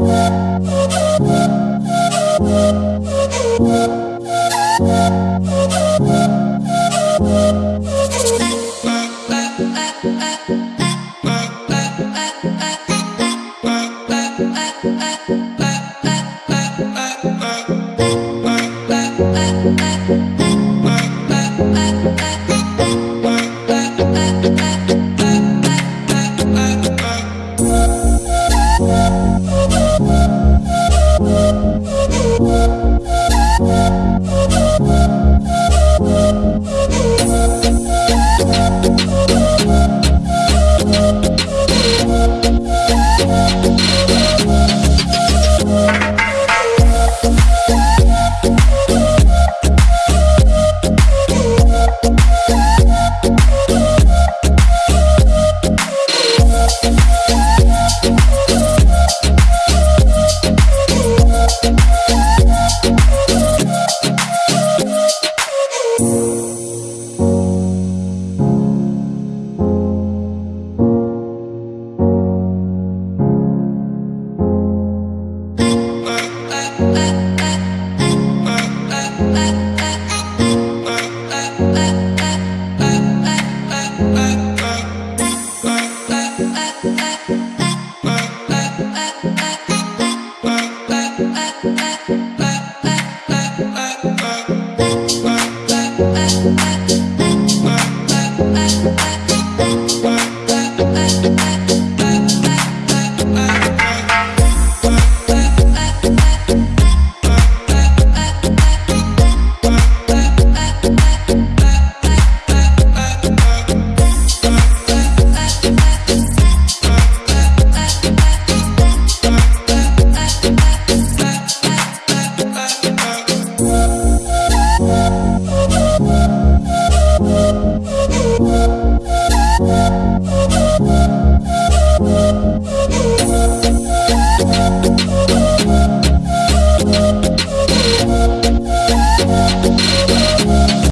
Bye. Bye.